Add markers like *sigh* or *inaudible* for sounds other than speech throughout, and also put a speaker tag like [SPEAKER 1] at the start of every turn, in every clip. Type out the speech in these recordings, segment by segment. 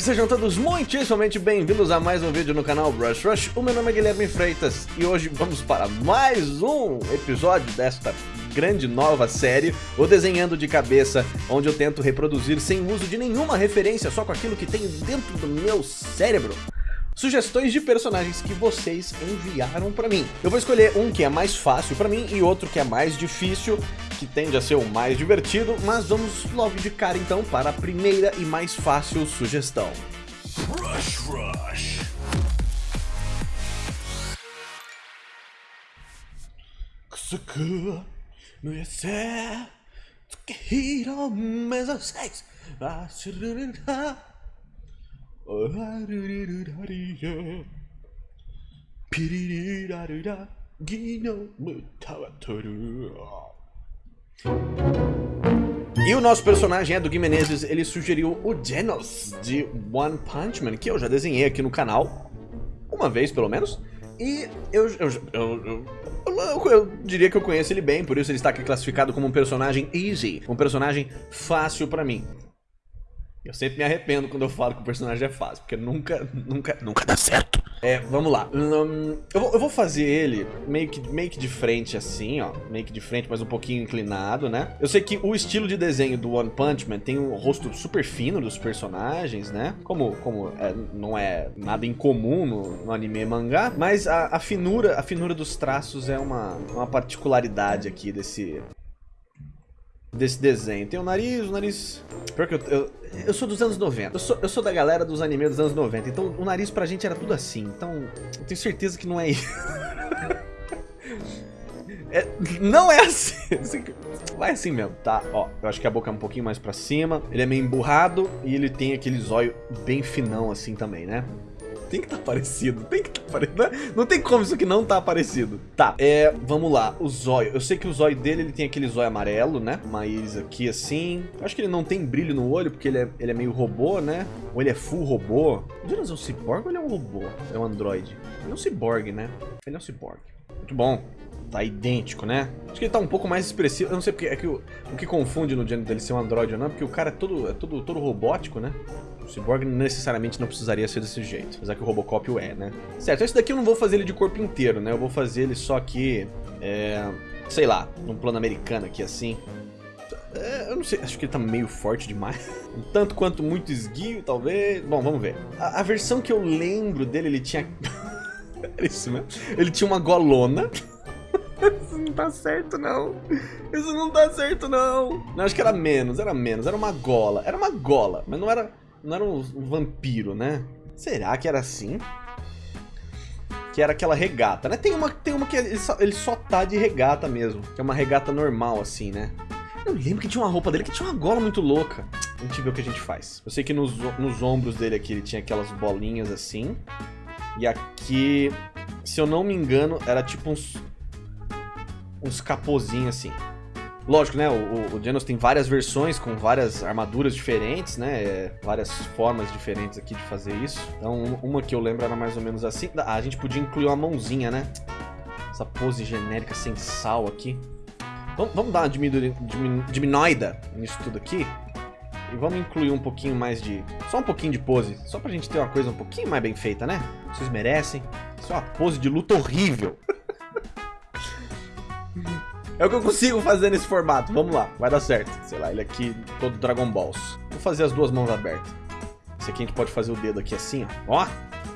[SPEAKER 1] Sejam todos muitíssimamente bem-vindos a mais um vídeo no canal Brush Rush. O meu nome é Guilherme Freitas e hoje vamos para mais um episódio desta grande nova série, o Desenhando de Cabeça, onde eu tento reproduzir sem uso de nenhuma referência, só com aquilo que tem dentro do meu cérebro sugestões de personagens que vocês enviaram pra mim. Eu vou escolher um que é mais fácil pra mim e outro que é mais difícil, que tende a ser o mais divertido, mas vamos logo de cara então para a primeira e mais fácil sugestão. Rush Rush. no e o nosso personagem é do Gui Menezes, ele sugeriu o Genos de One Punch Man, que eu já desenhei aqui no canal, uma vez pelo menos, e eu, eu, eu, eu, diria que eu conheço ele bem, por isso ele está aqui classificado como um personagem easy, um personagem fácil pra mim. Eu sempre me arrependo quando eu falo que o personagem é fácil, porque nunca, nunca, nunca dá certo. É, vamos lá. Hum, eu, vou, eu, vou, fazer ele meio que, meio que de frente assim, ó. Meio que de frente, mas um pouquinho inclinado, né? Eu sei que o estilo de desenho do One Punch Man tem um rosto super fino dos personagens, né? Como, como é, não é nada incomum no, no anime e mangá, mas a, a, finura, a finura dos traços é uma, uma particularidade aqui desse, desse desenho. Tem o nariz, o nariz... Pior que eu, eu, eu sou dos anos 90. Eu sou, eu sou da galera dos animes dos anos 90. Então o nariz pra gente era tudo assim. Então eu tenho certeza que não é isso. *laughs* é, não é assim. Vai assim mesmo, tá? Ó, eu acho que a boca é um pouquinho mais pra cima. Ele é meio emburrado e ele tem aquele zóio bem finão assim também, né? Tem que estar tá parecido, tem que estar tá parecido. Né? Não tem como isso aqui não tá parecido. Tá, é, vamos lá, o zóio. Eu sei que o zóio dele, ele tem aquele zóio amarelo, né? Mas aqui assim... Acho que ele não tem brilho no olho, porque ele é, ele é meio robô, né? Ou ele é full robô. O Jonas é um cyborg ou ele é um robô? É um android? Ele é um cyborg, né? Ele é um cyborg. Muito bom. Tá idêntico, né? Acho que ele tá um pouco mais expressivo. Eu não sei porque é que o, o que confunde no gênero dele ser um android ou não, porque o cara é todo, é todo, todo robótico, né? O Cyborg necessariamente não precisaria ser desse jeito, apesar que o Robocop o é, né? Certo, esse daqui eu não vou fazer ele de corpo inteiro, né? Eu vou fazer ele só aqui, é, sei lá, num plano americano aqui assim. É, eu não sei, acho que ele tá meio forte demais. *laughs* Um tanto quanto muito esguio, talvez. Bom, vamos ver. A, a versão que eu lembro dele, ele tinha... *laughs* isso mesmo. Ele tinha uma golona. Isso não tá certo, não. Isso não tá certo, não. Não, acho que era menos, era menos. Era uma gola. Era uma gola, mas não era não era um, vampiro, né? Será que era assim? Que era aquela regata, né? Tem uma, tem uma que ele só, ele só tá de regata mesmo. Que é uma regata normal, assim, né? Eu lembro que tinha uma roupa dele que tinha uma gola muito louca. A gente vê o que a gente faz. Eu sei que nos, nos ombros dele aqui ele tinha aquelas bolinhas assim. E aqui, se eu não me engano, era tipo uns... Uns capozinhos assim. Lógico, né? O, o Genos tem várias versões com várias armaduras diferentes, né? É, várias formas diferentes aqui de fazer isso. Então, uma que eu lembro era mais ou menos assim. Ah, a gente podia incluir uma mãozinha, né? Essa pose genérica sem sal aqui. Vamos, vamos dar uma diminuída nisso tudo aqui. E vamos incluir um pouquinho mais de... Só um pouquinho de pose. Só pra gente ter uma coisa um pouquinho mais bem feita, né? Vocês merecem. Isso é uma pose de luta horrível. *laughs* É o que eu consigo fazer nesse formato. Vamos lá, vai dar certo. Sei lá, ele aqui todo Dragon Balls. Vou fazer as duas mãos abertas. Esse aqui a gente pode fazer o dedo aqui assim, ó. Ó,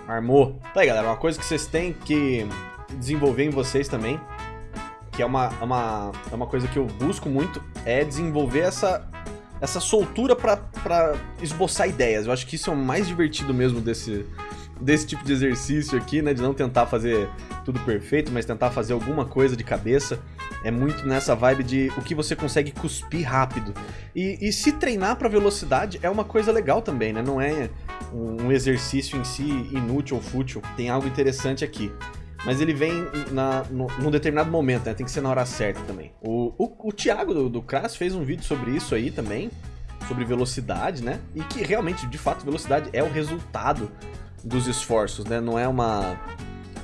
[SPEAKER 1] armou. Tá aí, galera, uma coisa que vocês têm que desenvolver em vocês também, que é uma, uma, é uma coisa que eu busco muito, é desenvolver essa, essa soltura pra, pra esboçar ideias. Eu acho que isso é o mais divertido mesmo desse, desse tipo de exercício aqui, né? De não tentar fazer tudo perfeito, mas tentar fazer alguma coisa de cabeça. É muito nessa vibe de o que você consegue cuspir rápido. E, e se treinar para velocidade é uma coisa legal também, né? Não é um exercício em si inútil ou fútil. Tem algo interessante aqui. Mas ele vem na, no, num determinado momento, né? Tem que ser na hora certa também. O, o, o Thiago do, do fez um vídeo sobre isso aí também. Sobre velocidade, né? E que realmente, de fato, velocidade é o resultado dos esforços, né? Não é uma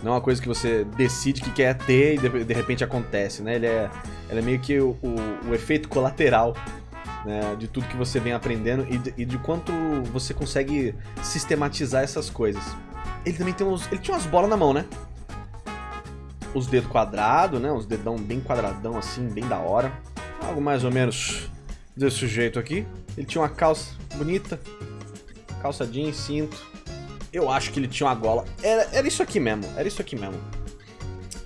[SPEAKER 1] não é uma coisa que você decide que quer ter e de, de repente acontece, né? Ele é, ele é meio que o, o, o, efeito colateral né, de tudo que você vem aprendendo e de, e de quanto você consegue sistematizar essas coisas. Ele também tem uns... Ele tinha umas bolas na mão, né? Os dedos quadrados, né? Os dedão bem quadradão assim, bem da hora. Algo mais ou menos desse jeito aqui. Ele tinha uma calça bonita. Calça jeans, cinto. Eu acho que ele tinha uma gola. Era, era isso aqui mesmo, era isso aqui mesmo.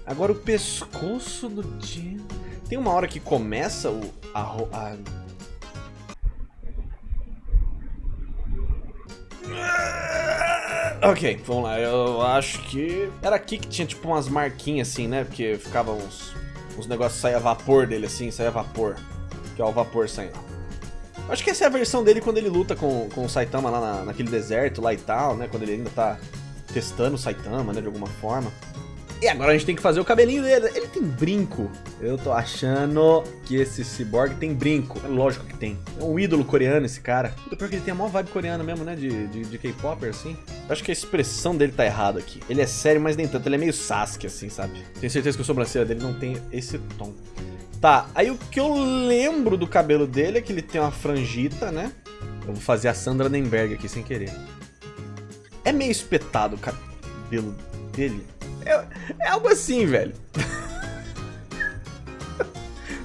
[SPEAKER 1] Agora o pescoço do Jim... Tem uma hora que começa o... A, a... Ok, vamos lá. Eu acho que... Era aqui que tinha tipo umas marquinhas assim, né? Porque ficava uns... Uns negócios saia vapor dele assim, saia vapor. Que é o vapor saindo. Acho que essa é a versão dele quando ele luta com, com o Saitama lá na, naquele deserto lá e tal, né? Quando ele ainda tá testando o Saitama, né? De alguma forma. E agora a gente tem que fazer o cabelinho dele. Ele tem brinco. Eu tô achando que esse cyborg tem brinco. É lógico que tem. É um ídolo coreano esse cara. Porque ele tem a maior vibe coreana mesmo, né? De, de, de K-Popper, assim. Eu acho que a expressão dele tá errada aqui. Ele é sério, mas nem tanto. Ele é meio Sasuke, assim, sabe? Tenho certeza que a sobrancelha dele não tem esse tom. Tá, aí o que eu lembro do cabelo dele é que ele tem uma frangita, né? Eu vou fazer a Sandra Nemberg aqui sem querer. É meio espetado o cabelo dele. É, é algo assim, velho. *laughs*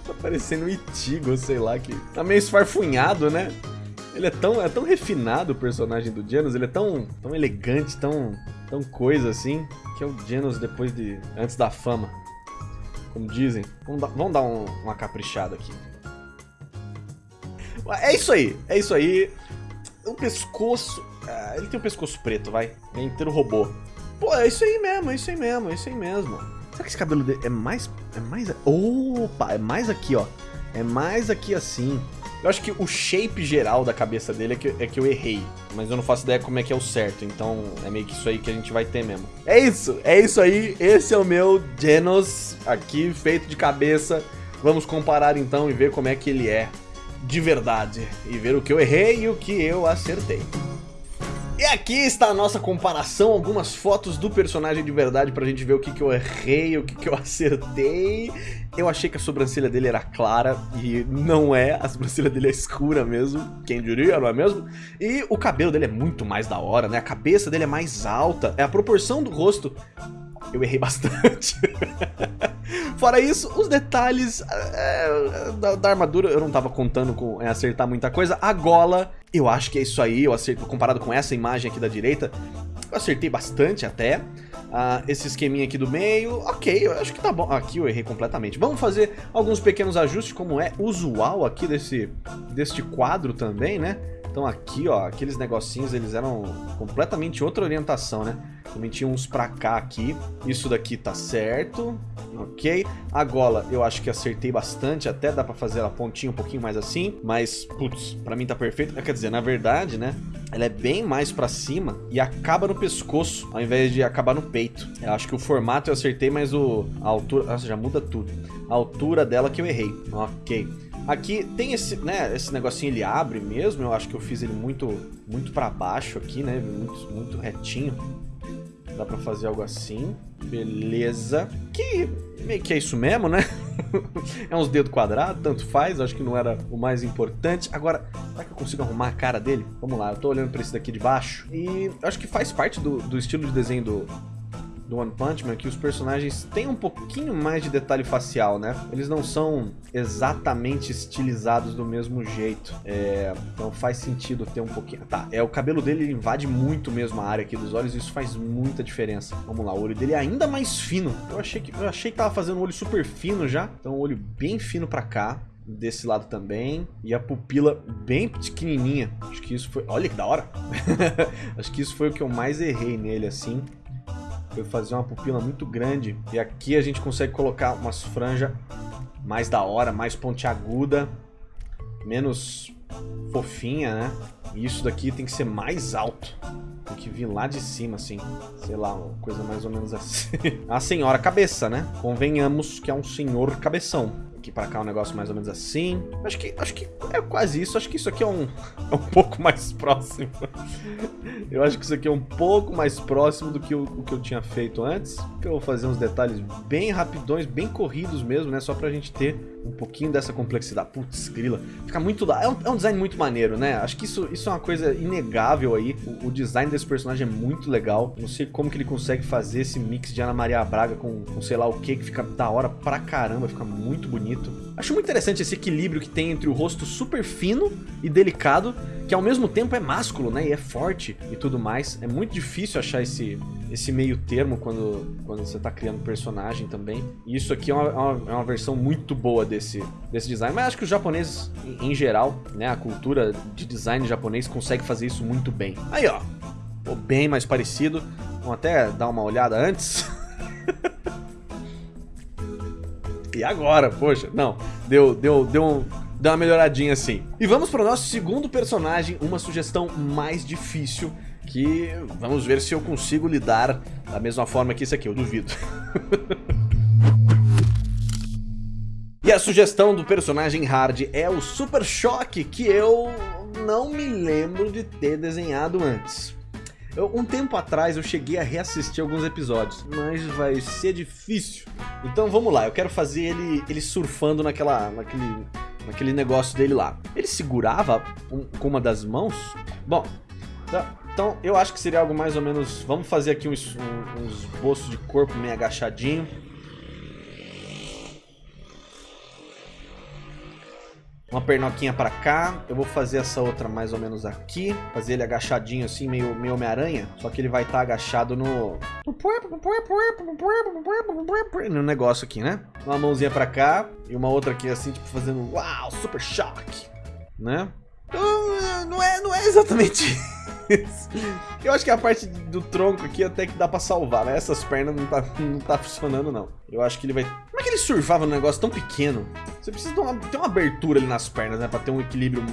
[SPEAKER 1] tá parecendo um Itigo, sei lá, que tá meio esfarfunhado, né? Ele é tão, é tão refinado o personagem do Genos, ele é tão, tão elegante, tão, tão coisa assim, que é o Genos depois de... antes da fama. Como dizem. Vamos dar, vamos dar um, uma caprichada aqui. É isso aí, é isso aí. O pescoço... Ah, ele tem um pescoço preto, vai. É inteiro robô. Pô, é isso aí mesmo, é isso aí mesmo, é isso aí mesmo. Será que esse cabelo dele é mais... É mais... Opa, é mais aqui, ó. É mais aqui assim. Eu acho que o shape geral da cabeça dele é que, é que eu errei. Mas eu não faço ideia como é que é o certo. Então é meio que isso aí que a gente vai ter mesmo. É isso, é isso aí. Esse é o meu Genos aqui, feito de cabeça. Vamos comparar então e ver como é que ele é de verdade. E ver o que eu errei e o que eu acertei. E aqui está a nossa comparação, algumas fotos do personagem de verdade pra gente ver o que, que eu errei, o que, que eu acertei. Eu achei que a sobrancelha dele era clara e não é, a sobrancelha dele é escura mesmo, quem diria, não é mesmo? E o cabelo dele é muito mais da hora, né? A cabeça dele é mais alta, é a proporção do rosto eu errei bastante. *laughs* Fora isso, os detalhes é, da, da, armadura, eu não tava contando com é, acertar muita coisa. A gola, eu acho que é isso aí, eu acerto, comparado com essa imagem aqui da direita, eu acertei bastante até. Uh, esse esqueminha aqui do meio, ok, eu acho que tá bom. Aqui eu errei completamente. Vamos fazer alguns pequenos ajustes, como é usual aqui desse, deste quadro também, né? Então aqui, ó, aqueles negocinhos, eles eram completamente outra orientação, né? Também tinha uns pra cá aqui. Isso daqui tá certo, ok? A gola eu acho que acertei bastante, até dá pra fazer a pontinha um pouquinho mais assim. Mas, putz, pra mim tá perfeito. Quer dizer, na verdade, né? Ela é bem mais pra cima e acaba no pescoço, ao invés de acabar no peito. Eu acho que o formato eu acertei, mas o, a altura... Nossa, já muda tudo. A altura dela que eu errei. Ok. Aqui tem esse, né, esse negocinho ele abre mesmo, eu acho que eu fiz ele muito muito para baixo aqui, né, muito, muito retinho. Dá pra fazer algo assim, beleza. Que meio que é isso mesmo, né? *laughs* é uns dedos quadrados, tanto faz, acho que não era o mais importante. Agora, será que eu consigo arrumar a cara dele? Vamos lá, eu tô olhando pra esse daqui de baixo. E acho que faz parte do, do estilo de desenho do, do One Punch Man que os personagens têm um pouquinho mais de detalhe facial, né? Eles não são exatamente estilizados do mesmo jeito. É, então faz sentido ter um pouquinho... Tá, é, o cabelo dele invade muito mesmo a área aqui dos olhos e isso faz muita diferença. Vamos lá, o olho dele é ainda mais fino. Eu achei que, eu achei que tava fazendo um olho super fino já. Então um olho bem fino pra cá desse lado também. E a pupila bem pequenininha. Acho que isso foi... Olha que da hora! *laughs* Acho que isso foi o que eu mais errei nele, assim foi fazer uma pupila muito grande. E aqui a gente consegue colocar umas franjas mais da hora, mais pontiaguda, menos fofinha, né? E isso daqui tem que ser mais alto. Tem que vir lá de cima, assim. Sei lá, uma coisa mais ou menos assim. *laughs* a senhora cabeça, né? Convenhamos que é um senhor cabeção. Aqui pra cá um negócio mais ou menos assim. Acho que, acho que é quase isso. Acho que isso aqui é um, *laughs* é um pouco mais próximo. eu acho que isso aqui é um pouco mais próximo do que o, o que eu tinha feito antes. Eu vou fazer uns detalhes bem rapidões, bem corridos mesmo, né? Só pra gente ter um pouquinho dessa complexidade. Putz, grila. Fica muito... É um, é um design muito maneiro, né? Acho que isso, isso é uma coisa inegável aí. O, o, design desse personagem é muito legal. Não sei como que ele consegue fazer esse mix de Ana Maria Braga com, com sei lá o que, que fica da hora pra caramba, fica muito bonito. Acho muito interessante esse equilíbrio que tem entre o rosto super fino e delicado, que ao mesmo tempo é másculo, né? E é forte e tudo mais. É muito difícil achar esse, esse meio termo quando, quando você tá criando personagem também. E isso aqui é uma, é uma, é uma versão muito boa desse, desse design. Mas acho que os japoneses, em, em geral, né? A cultura de design japonês consegue fazer isso muito bem. Aí, ó. Ficou bem mais parecido. Vamos até dar uma olhada antes. *laughs* e agora, poxa, não, deu, deu, deu, um, deu uma melhoradinha assim. E vamos para o nosso segundo personagem, uma sugestão mais difícil, que vamos ver se eu consigo lidar da mesma forma que esse aqui, eu duvido. *laughs* e a sugestão do personagem hard é o Super Choque, que eu não me lembro de ter desenhado antes. Eu, um tempo atrás eu cheguei a reassistir alguns episódios, mas vai ser difícil. Então vamos lá, eu quero fazer ele, ele surfando naquela, naquele, naquele negócio dele lá. Ele segurava um, com uma das mãos? Bom, tá, então eu acho que seria algo mais ou menos... Vamos fazer aqui uns, uns bolsos de corpo meio agachadinho. Uma pernoquinha pra cá. Eu vou fazer essa outra mais ou menos aqui. Fazer ele agachadinho assim, meio, meio Homem-Aranha. Só que ele vai estar tá agachado no... No negócio aqui, né? Uma mãozinha pra cá. E uma outra aqui assim, tipo fazendo... Uau, super choque! Né? Então, não é, não é exatamente *laughs* isso. Eu acho que a parte do tronco aqui até que dá pra salvar, né? Essas pernas não tá, não tá funcionando, não. Eu acho que ele vai... Como é que ele surfava num negócio tão pequeno? Você precisa ter uma, ter uma abertura ali nas pernas, né? Pra ter um equilíbrio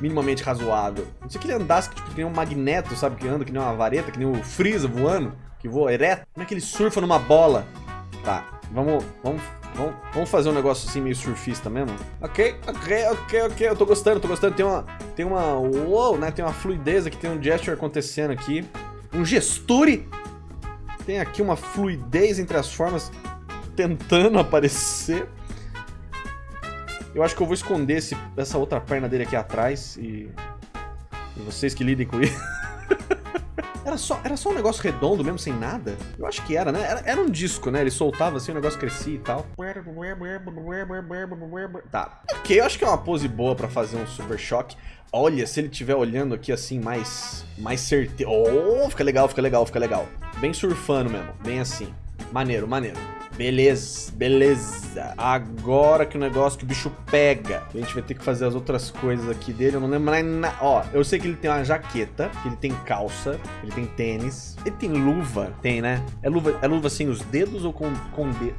[SPEAKER 1] minimamente razoável. Não sei que ele andasse tipo, que nem um magneto, sabe? Que anda que nem uma vareta, que nem o Freeza voando, que voa ereto. Como é que ele surfa numa bola? Tá, vamos, vamos, vamos, vamos fazer um negócio assim meio surfista mesmo? Ok, ok, ok, ok. Eu tô gostando, tô gostando. Tem uma, tem uma, uou, né? Tem uma fluidez aqui, tem um gesture acontecendo aqui. Um gesture tem aqui uma fluidez entre as formas tentando *laughs* aparecer. Eu acho que eu vou esconder esse, essa outra perna dele aqui atrás e, e vocês que lidem com isso. *laughs* era, só, era só um negócio redondo mesmo, sem nada? Eu acho que era, né? Era, era um disco, né? Ele soltava assim, o negócio crescia e tal. Tá. Ok, eu acho que é uma pose boa pra fazer um super choque. Olha, se ele estiver olhando aqui assim, mais, mais certeiro. Oh, fica legal, fica legal, fica legal. Bem surfando mesmo, bem assim. Maneiro, maneiro. Beleza, beleza. Agora que o negócio que o bicho pega. A gente vai ter que fazer as outras coisas aqui dele. Eu não lembro mais nada. Ó, eu sei que ele tem uma jaqueta, que ele tem calça, ele tem tênis. Ele tem luva? Tem, né? É luva, é luva sem os dedos ou com, com dedo?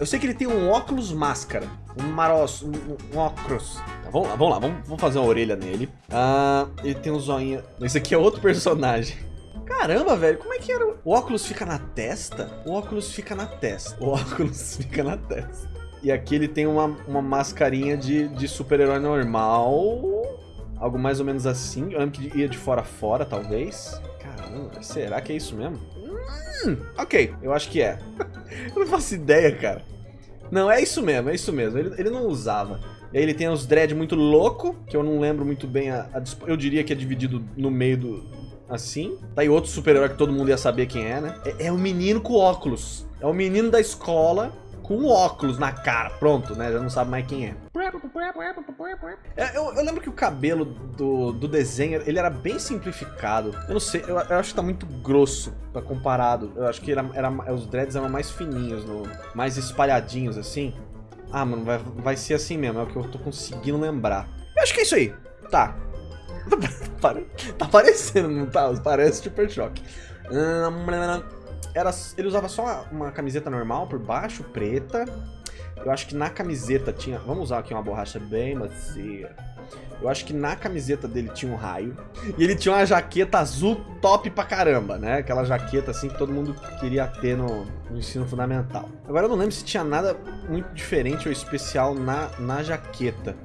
[SPEAKER 1] Eu sei que ele tem um óculos máscara. Um maroço, um, um óculos. Tá, vamos lá, vamos lá, vamos, vamos fazer uma orelha nele. Ah, ele tem um zoinho. Esse aqui é outro personagem. Caramba, velho, como é que era? O óculos fica na testa? O óculos fica na testa. O *laughs* óculos fica na testa. E aqui ele tem uma, uma mascarinha de, de super-herói normal. Algo mais ou menos assim. Eu lembro que ia de fora a fora, talvez. Caramba, será que é isso mesmo? Hum, ok, eu acho que é. *laughs* eu não faço ideia, cara. Não, é isso mesmo, é isso mesmo. Ele, ele não usava. E aí ele tem os dread muito louco, que eu não lembro muito bem a, a, Eu diria que é dividido no meio do... Assim. Tá aí outro super-herói que todo mundo ia saber quem é, né? É, é o menino com óculos. É o menino da escola com óculos na cara. Pronto, né? Já não sabe mais quem é. é eu, eu, lembro que o cabelo do, do desenho, ele era bem simplificado. Eu não sei, eu, eu acho que tá muito grosso pra comparado. Eu acho que era, era, os dreads eram mais fininhos, no, mais espalhadinhos, assim. Ah, mano, vai, vai ser assim mesmo, é o que eu tô conseguindo lembrar. Eu acho que é isso aí. Tá. *laughs* tá parecendo, não tá? Parece Super Choque. Era, ele usava só uma camiseta normal por baixo, preta. Eu acho que na camiseta tinha... Vamos usar aqui uma borracha bem macia. Eu acho que na camiseta dele tinha um raio. E ele tinha uma jaqueta azul top pra caramba, né? Aquela jaqueta assim que todo mundo queria ter no, no ensino fundamental. Agora eu não lembro se tinha nada muito diferente ou especial na, na jaqueta.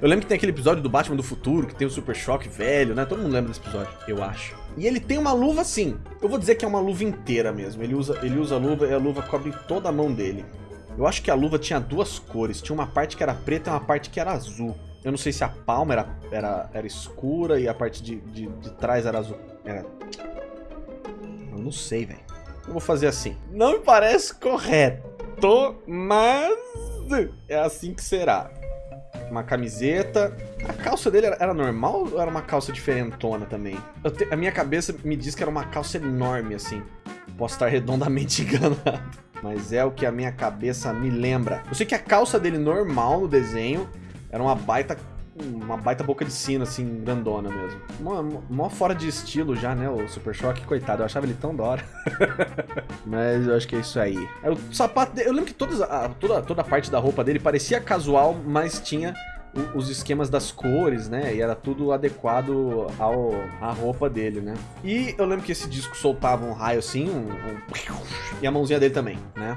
[SPEAKER 1] Eu lembro que tem aquele episódio do Batman do Futuro, que tem o Super Choque velho, né? Todo mundo lembra desse episódio, eu acho. E ele tem uma luva assim. Eu vou dizer que é uma luva inteira mesmo. Ele usa, ele usa a luva e a luva cobre toda a mão dele. Eu acho que a luva tinha duas cores. Tinha uma parte que era preta e uma parte que era azul. Eu não sei se a palma era, era, era escura e a parte de, de, de trás era azul. Era... Eu não sei, velho. Eu vou fazer assim. Não me parece correto, mas é assim que será. Uma camiseta. A calça dele era, era normal ou era uma calça diferentona também? Te, a minha cabeça me diz que era uma calça enorme, assim. Posso estar redondamente *laughs* enganado. Mas é o que a minha cabeça me lembra. Eu sei que a calça dele normal no desenho era uma baita uma baita boca de sino, assim, grandona mesmo. Mó, mó fora de estilo já, né, o Super Choque, coitado, eu achava ele tão da hora. *laughs* Mas eu acho que é isso aí. O sapato dele, eu lembro que todas, a, toda, toda a parte da roupa dele parecia casual, mas tinha os esquemas das cores, né? E era tudo adequado ao, à roupa dele, né? E eu lembro que esse disco soltava um raio assim, um, um... e a mãozinha dele também, né?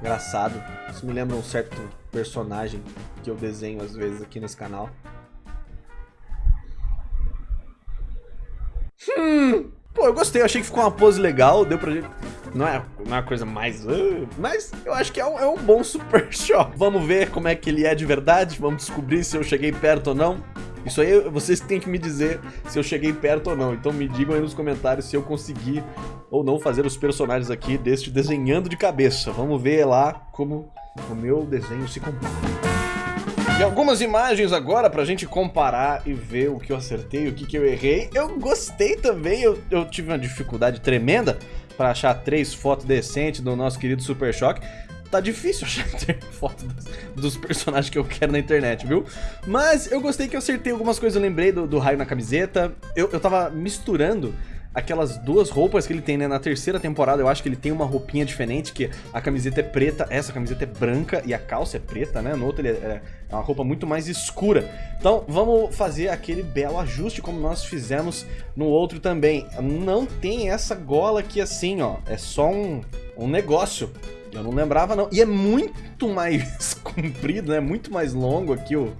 [SPEAKER 1] Engraçado. Isso me lembra um certo personagem que eu desenho às vezes aqui nesse canal. Hum, pô, eu gostei, eu achei que ficou uma pose legal, deu pra gente... Não é, não é uma coisa mais... Uh, mas eu acho que é um, é um bom *laughs* Super Shop. Vamos ver como é que ele é de verdade, vamos descobrir se eu cheguei perto ou não. Isso aí vocês têm que me dizer se eu cheguei perto ou não. Então me digam aí nos comentários se eu consegui ou não fazer os personagens aqui deste desenhando de cabeça. Vamos ver lá como o meu desenho se comporta. E algumas imagens agora pra gente comparar e ver o que eu acertei, o que, que eu errei. Eu gostei também, eu, eu tive uma dificuldade tremenda para achar três fotos decentes do nosso querido Super Choque. Tá difícil achar *laughs* foto dos, dos, personagens que eu quero na internet, viu? Mas eu gostei que eu acertei algumas coisas, eu lembrei do, do raio na camiseta. Eu, eu tava misturando aquelas duas roupas que ele tem, né? Na terceira temporada eu acho que ele tem uma roupinha diferente, que a camiseta é preta, essa camiseta é branca e a calça é preta, né? No outro ele é, é uma roupa muito mais escura. Então vamos fazer aquele belo ajuste como nós fizemos no outro também. Não tem essa gola aqui assim, ó. É só um, um negócio. Eu não lembrava não. E é muito mais *laughs* comprido, né? Muito mais longo aqui o...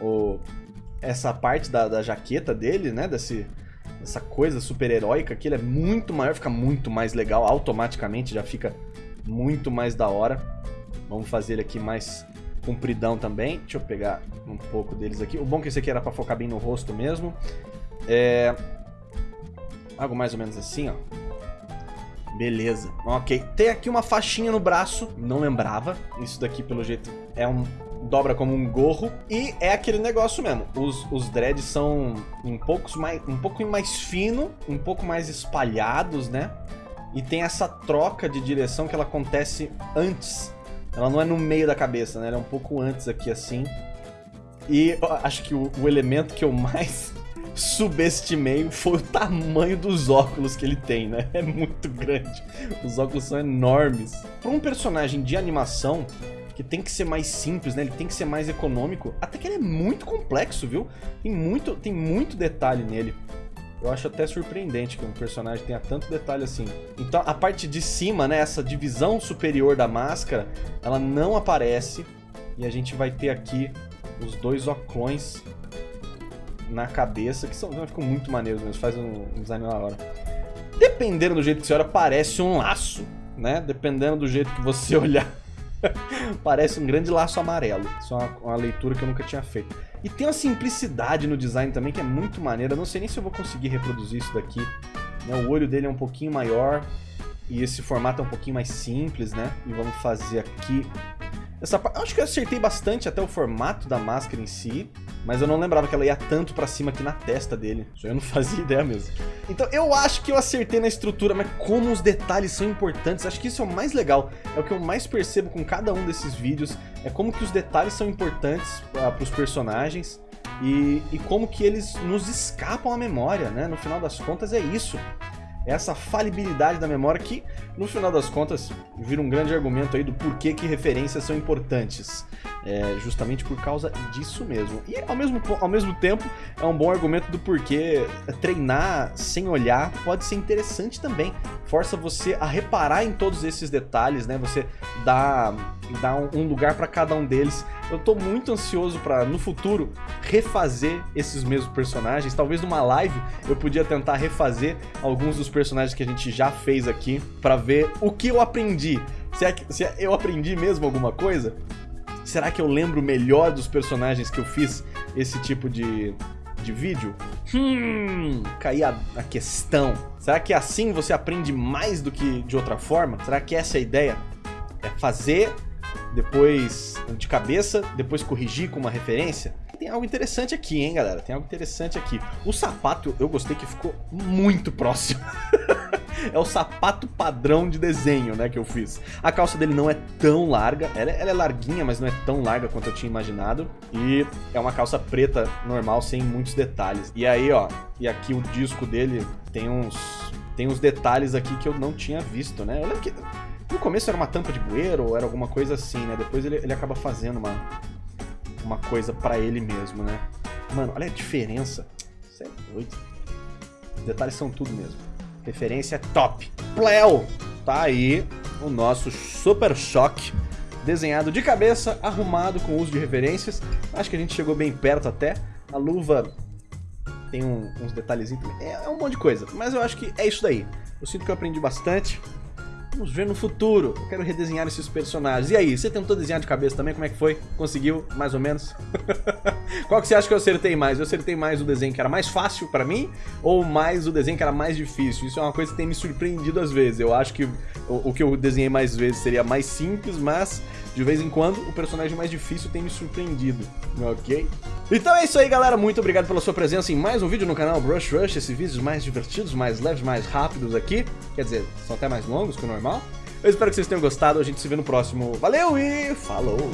[SPEAKER 1] o essa parte da, da jaqueta dele, né? Desse essa coisa super-heróica que ele é muito maior, fica muito mais legal, automaticamente já fica muito mais da hora. Vamos fazer ele aqui mais compridão também. Deixa eu pegar um pouco deles aqui. O bom é que esse aqui era pra focar bem no rosto mesmo. É... Algo mais ou menos assim, ó. Beleza. Ok. Tem aqui uma faixinha no braço. Não lembrava. Isso daqui, pelo jeito, é um dobra como um gorro. E é aquele negócio mesmo. Os, os dreads são um pouco, mais, um pouco mais fino, um pouco mais espalhados, né? E tem essa troca de direção que ela acontece antes. Ela não é no meio da cabeça, né? Ela é um pouco antes aqui, assim. E acho que o, o elemento que eu mais *laughs* subestimei foi o tamanho dos óculos que ele tem, né? *laughs* É muito grande. Os óculos são enormes. Para um personagem de animação, que tem que ser mais simples, né? Ele tem que ser mais econômico. Até que ele é muito complexo, viu? Tem muito, tem muito detalhe nele. Eu acho até surpreendente que um personagem tenha tanto detalhe assim. Então a parte de cima, né, essa divisão superior da máscara, ela não aparece. E a gente vai ter aqui os dois oclões na cabeça, que são, ficam muito maneiros mesmo, faz um, um design na hora. Dependendo do jeito que você olha, parece um laço, né? Dependendo do jeito que você *laughs* olhar. Parece um grande laço amarelo. Isso é uma, uma, leitura que eu nunca tinha feito. E tem uma simplicidade no design também que é muito maneira. não sei nem se eu vou conseguir reproduzir isso daqui. Né? O olho dele é um pouquinho maior. E esse formato é um pouquinho mais simples, né? E vamos fazer aqui essa Acho que eu acertei bastante até o formato da máscara em si, mas eu não lembrava que ela ia tanto pra cima aqui na testa dele. Isso eu não *laughs* fazia ideia mesmo. Então eu acho que eu acertei na estrutura, mas como os detalhes são importantes, acho que isso é o mais legal. É o que eu mais percebo com cada um desses vídeos, é como que os detalhes são importantes uh, pros personagens. E, e como que eles nos escapam à memória, né? No final das contas é isso. essa falibilidade da memória que, no final das contas, vira um grande argumento aí do porquê que referências são importantes. É justamente por causa disso mesmo. E ao mesmo, ao mesmo tempo, é um bom argumento do porquê treinar sem olhar pode ser interessante também. Força você a reparar em todos esses detalhes, né? Você dá, dá um lugar para cada um deles. Eu tô muito ansioso para no futuro refazer esses mesmos personagens. Talvez numa live eu podia tentar refazer alguns dos personagens que a gente já fez aqui para ver o que eu aprendi. Se, é, se é, eu aprendi mesmo alguma coisa? Será que eu lembro melhor dos personagens que eu fiz esse tipo de, de vídeo? Hum, caí a, a questão. Será que assim você aprende mais do que de outra forma? Será que essa é a ideia? É fazer, depois de cabeça, depois corrigir com uma referência? Tem algo interessante aqui, hein, galera? Tem algo interessante aqui. O sapato, eu gostei que ficou muito próximo. *laughs* é o sapato padrão de desenho, né, que eu fiz. A calça dele não é tão larga, ela, ela, é larguinha, mas não é tão larga quanto eu tinha imaginado. E é uma calça preta normal, sem muitos detalhes. E aí, ó, e aqui o disco dele tem uns, tem uns detalhes aqui que eu não tinha visto, né? Eu lembro que no começo era uma tampa de bueiro ou era alguma coisa assim, né? Depois ele, ele acaba fazendo uma, uma coisa pra ele mesmo, né? Mano, olha a diferença. Você é doido. Os detalhes são tudo mesmo. Referência top. Pleo! Tá aí o nosso Super Choque. Desenhado de cabeça, arrumado com uso de referências. Acho que a gente chegou bem perto até. A luva tem um, uns detalhezinhos. É, é um monte de coisa. Mas eu acho que é isso daí. Eu sinto que eu aprendi bastante. Vamos ver no futuro. Eu quero redesenhar esses personagens. E aí, você tentou desenhar de cabeça também? Como é que foi? Conseguiu, mais ou menos? *laughs* Qual que você acha que eu acertei mais? Eu acertei mais o desenho que era mais fácil pra mim ou mais o desenho que era mais difícil? Isso é uma coisa que tem me surpreendido às vezes. Eu acho que o, o que eu desenhei mais vezes seria mais simples, mas de vez em quando o personagem mais difícil tem me surpreendido, ok? Então é isso aí, galera. Muito obrigado pela sua presença em mais um vídeo no canal Brush Rush. Esses vídeos mais divertidos, mais leves, mais rápidos aqui. Quer dizer, são até mais longos que o normal. Eu espero que vocês tenham gostado. A gente se vê no próximo. Valeu e falou!